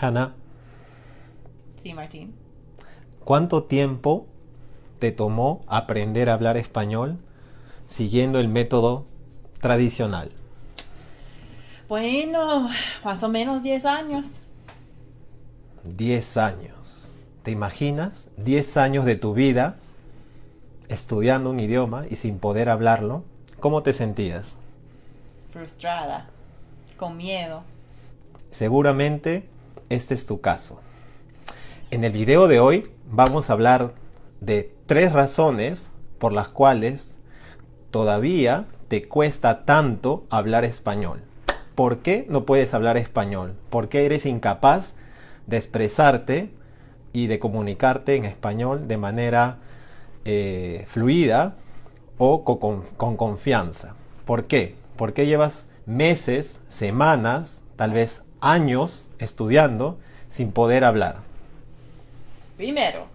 Hanna, Sí, Martín. ¿cuánto tiempo te tomó aprender a hablar español siguiendo el método tradicional? Bueno, más o menos 10 años. 10 años. ¿Te imaginas? 10 años de tu vida estudiando un idioma y sin poder hablarlo. ¿Cómo te sentías? Frustrada. Con miedo. Seguramente este es tu caso. En el video de hoy vamos a hablar de tres razones por las cuales todavía te cuesta tanto hablar español. ¿Por qué no puedes hablar español? ¿Por qué eres incapaz de expresarte y de comunicarte en español de manera eh, fluida o co- con, con confianza? ¿Por qué? ¿Por qué llevas meses, semanas, tal vez años estudiando sin poder hablar? Primero,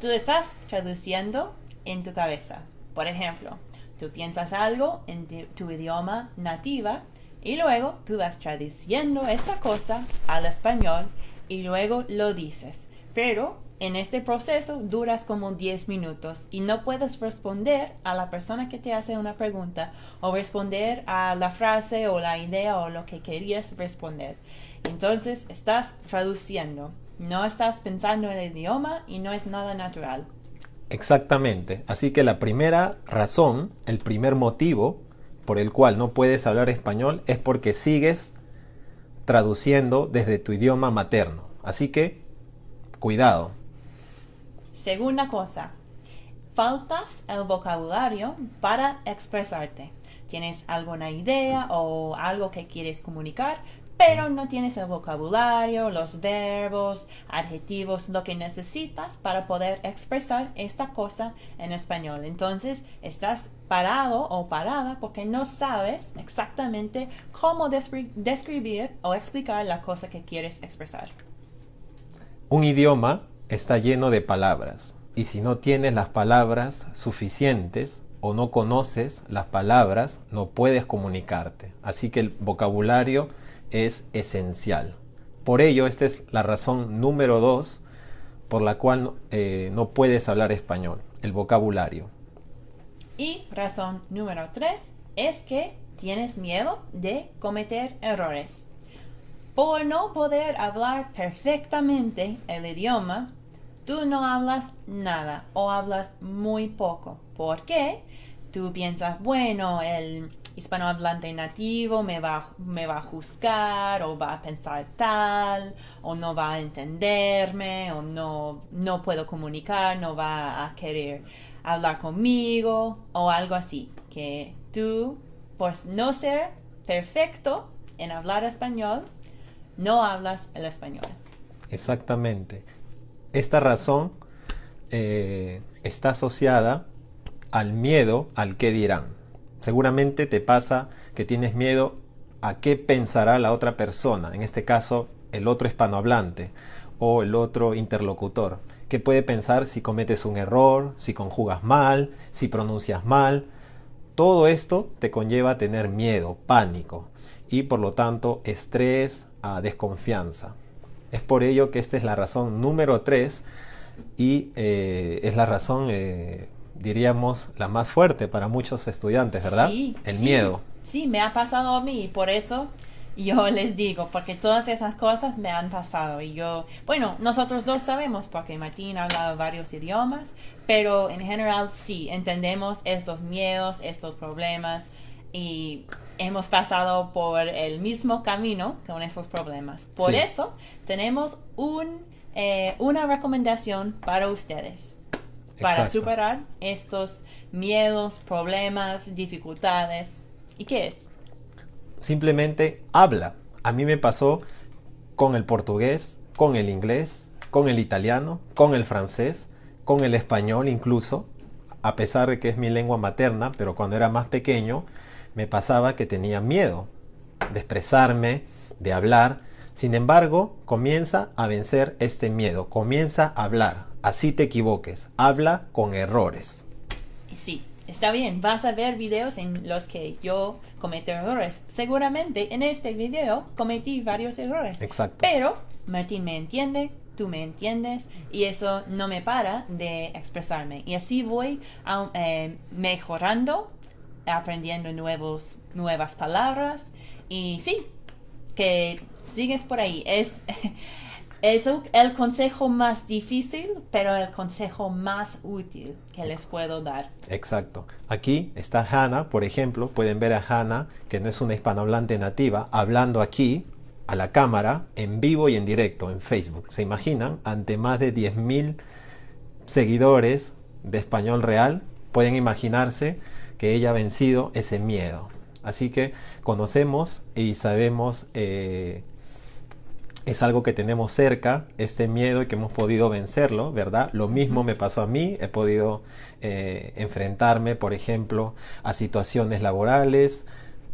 tú estás traduciendo en tu cabeza. Por ejemplo, tú piensas algo en tu idioma nativa y luego tú vas traduciendo esta cosa al español y luego lo dices. Pero en este proceso duras como 10 minutos y no puedes responder a la persona que te hace una pregunta o responder a la frase o la idea o lo que querías responder. Entonces estás traduciendo, no estás pensando en el idioma y no es nada natural. Exactamente. Así que la primera razón, el primer motivo por el cual no puedes hablar español es porque sigues traduciendo desde tu idioma materno. Así que, cuidado. Segunda cosa, faltas el vocabulario para expresarte. Tienes alguna idea o algo que quieres comunicar, pero no tienes el vocabulario, los verbos, adjetivos, lo que necesitas para poder expresar esta cosa en español. Entonces, estás parado o parada porque no sabes exactamente cómo descri- describir o explicar la cosa que quieres expresar. Un idioma está lleno de palabras y si no tienes las palabras suficientes o no conoces las palabras, no puedes comunicarte. Así que el vocabulario es esencial. Por ello, esta es la razón número dos por la cual eh, no puedes hablar español, el vocabulario. Y razón número tres es que tienes miedo de cometer errores. Por no poder hablar perfectamente el idioma, tú no hablas nada o hablas muy poco. ¿Por qué? Tú piensas, bueno, el hispanohablante nativo me va, me va a juzgar o va a pensar tal o no va a entenderme o no, no puedo comunicar, no va a querer hablar conmigo o algo así. Que tú, por no ser perfecto en hablar español, no hablas el español. Exactamente. Esta razón eh, está asociada al miedo al que dirán. Seguramente te pasa que tienes miedo a qué pensará la otra persona, en este caso el otro hispanohablante o el otro interlocutor. ¿Qué puede pensar si cometes un error, si conjugas mal, si pronuncias mal? Todo esto te conlleva a tener miedo, pánico y por lo tanto estrés, a desconfianza. Es por ello que esta es la razón número 3 y eh, es la razón, eh, diríamos, la más fuerte para muchos estudiantes, ¿verdad? Sí, El sí. miedo. Sí, me ha pasado a mí, por eso yo les digo, porque todas esas cosas me han pasado y yo, bueno, nosotros dos sabemos porque Martín habla varios idiomas, pero en general sí, entendemos estos miedos, estos problemas y hemos pasado por el mismo camino con estos problemas. Por Sí. eso tenemos un, eh, una recomendación para ustedes para superar estos miedos, problemas, dificultades. ¿Y qué es? Simplemente habla. A mí me pasó con el portugués, con el inglés, con el italiano, con el francés, con el español incluso, a pesar de que es mi lengua materna, pero cuando era más pequeño me pasaba que tenía miedo de expresarme, de hablar. Sin embargo, comienza a vencer este miedo, comienza a hablar, así te equivoques, habla con errores. Sí, está bien, vas a ver videos en los que yo cometer errores. Seguramente en este video cometí varios errores. Exacto. Pero Martín me entiende, tú me entiendes y eso no me para de expresarme. Y así voy a- eh, mejorando, aprendiendo nuevos, nuevas palabras y sí, que sigues por ahí. Es, es el consejo más difícil, pero el consejo más útil que les puedo dar. Exacto. Aquí está Hannah, por ejemplo. Pueden ver a Hannah, que no es una hispanohablante nativa, hablando aquí a la cámara en vivo y en directo en Facebook. ¿Se imaginan? Ante más de 10.000 seguidores de español real, pueden imaginarse que ella ha vencido ese miedo. Así que conocemos y sabemos, eh, es algo que tenemos cerca, este miedo y que hemos podido vencerlo, ¿verdad? Lo mismo me pasó a mí, he podido eh, enfrentarme, por ejemplo, a situaciones laborales,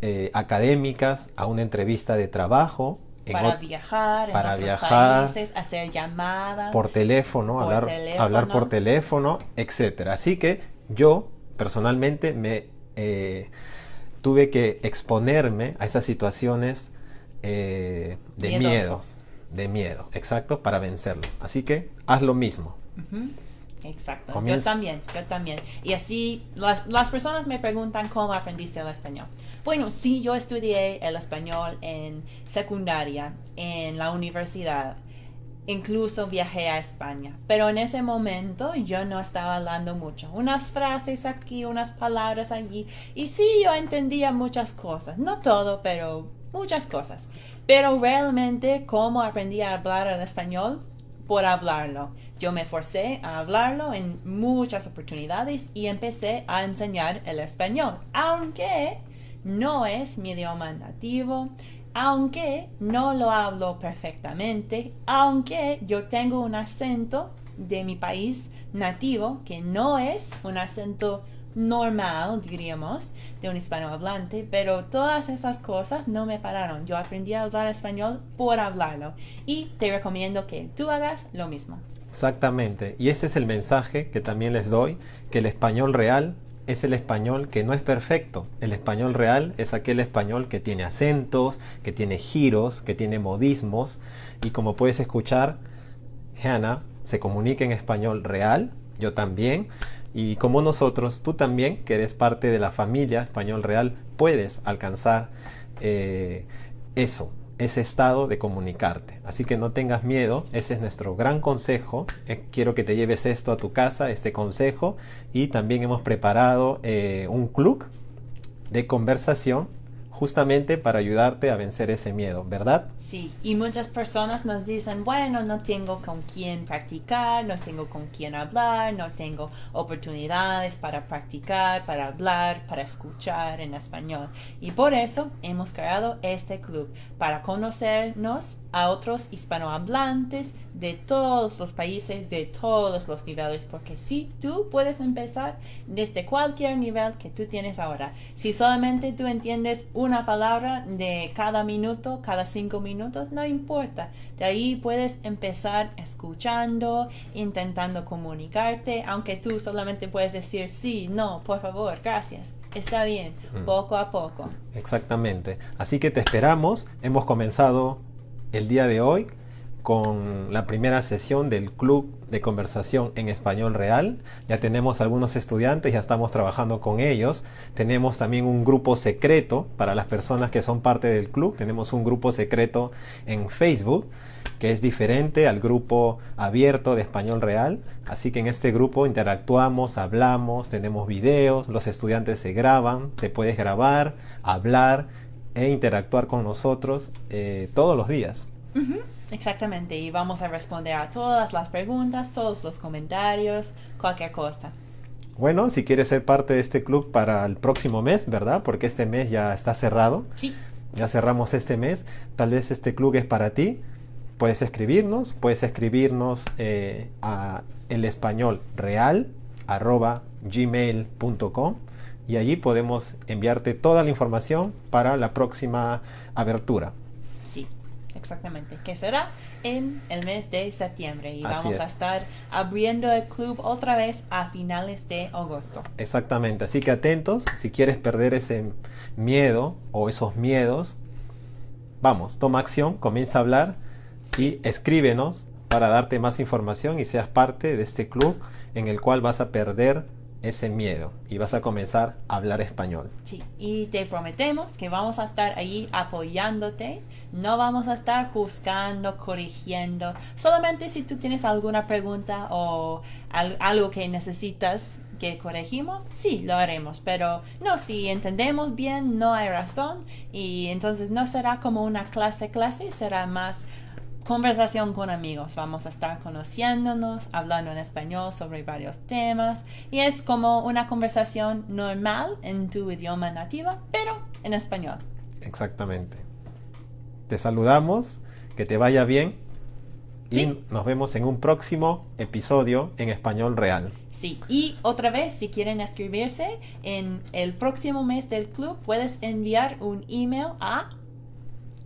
eh, académicas, a una entrevista de trabajo. Para viajar, en para otros viajar, países, hacer llamadas. por teléfono, Por hablar, teléfono. hablar por teléfono, etcétera. Así que yo personalmente me eh, tuve que exponerme a esas situaciones eh, de miedo, de miedo, exacto, para vencerlo. Así que haz lo mismo. Exacto, Comienza- yo también, yo también. Y así las, las personas me preguntan cómo aprendiste el español. Bueno, sí, yo estudié el español en secundaria, en la universidad. Incluso viajé a España, pero en ese momento yo no estaba hablando mucho. Unas frases aquí, unas palabras allí. Y sí, yo entendía muchas cosas. No todo, pero muchas cosas. Pero realmente, ¿cómo aprendí a hablar el español? Por hablarlo. Yo me forcé a hablarlo en muchas oportunidades y empecé a enseñar el español, aunque no es mi idioma nativo, aunque no lo hablo perfectamente, aunque yo tengo un acento de mi país nativo que no es un acento normal, diríamos, de un hispanohablante, pero todas esas cosas no me pararon. Yo aprendí a hablar español por hablarlo y te recomiendo que tú hagas lo mismo. Exactamente. Y ese es el mensaje que también les doy, que el español real es el español que no es perfecto. El español real es aquel español que tiene acentos, que tiene giros, que tiene modismos. Y como puedes escuchar, Hannah se comunica en español real, yo también. Y como nosotros, tú también, que eres parte de la familia español real, puedes alcanzar eh, eso, ese estado de comunicarte. Así que no tengas miedo, ese es nuestro gran consejo. Eh, quiero que te lleves esto a tu casa, este consejo. Y también hemos preparado eh, un club de conversación justamente para ayudarte a vencer ese miedo, ¿verdad? Sí, y muchas personas nos dicen, bueno, no tengo con quién practicar, no tengo con quién hablar, no tengo oportunidades para practicar, para hablar, para escuchar en español. Y por eso hemos creado este club, para conocernos a otros hispanohablantes de todos los países, de todos los niveles, porque sí, tú puedes empezar desde cualquier nivel que tú tienes ahora. Si solamente tú entiendes una palabra de cada minuto, cada cinco minutos, no importa. De ahí puedes empezar escuchando, intentando comunicarte, aunque tú solamente puedes decir sí, no, por favor, gracias. Está bien, poco a poco. Exactamente. Así que te esperamos. Hemos comenzado el día de hoy con la primera sesión del Club de Conversación en Español Real. Ya tenemos algunos estudiantes, ya estamos trabajando con ellos. Tenemos también un grupo secreto para las personas que son parte del club. Tenemos un grupo secreto en Facebook que es diferente al grupo abierto de Español Real. Así que en este grupo interactuamos, hablamos, tenemos videos, los estudiantes se graban, te puedes grabar, hablar e interactuar con nosotros eh, todos los días. Exactamente, y vamos a responder a todas las preguntas, todos los comentarios, cualquier cosa. Bueno, si quieres ser parte de este club para el próximo mes, ¿verdad? Porque este mes ya está cerrado. Sí, Ya cerramos este mes. Tal vez este club es para ti. Puedes escribirnos, puedes escribirnos eh, a el español real arroba gmail.com y allí podemos enviarte toda la información para la próxima abertura. sí. Exactamente, que será en el mes de septiembre y Así vamos a es. estar abriendo el club otra vez a finales de agosto. Exactamente, así que atentos, si quieres perder ese miedo o esos miedos, vamos, toma acción, comienza a hablar y escríbenos para darte más información y seas parte de este club en el cual vas a perder ese miedo y vas a comenzar a hablar español. Sí, y te prometemos que vamos a estar ahí apoyándote. No vamos a estar juzgando, corrigiendo. Solamente si tú tienes alguna pregunta o al- algo que necesitas que corregimos, sí, lo haremos. Pero no, si entendemos bien, no hay razón. Y entonces no será como una clase clase, será más conversación con amigos. Vamos a estar conociéndonos, hablando en español sobre varios temas y es como una conversación normal en tu idioma nativa, pero en español. Exactamente. Te saludamos, que te vaya bien y Sí. nos vemos en un próximo episodio en español real. Sí, y otra vez, si quieren escribirse en el próximo mes del club, puedes enviar un email a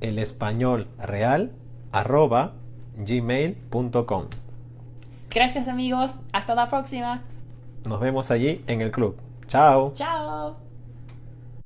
El español real arroba gmail.com. gracias amigos, hasta la próxima. Nos vemos allí en el club. Chao. Chao.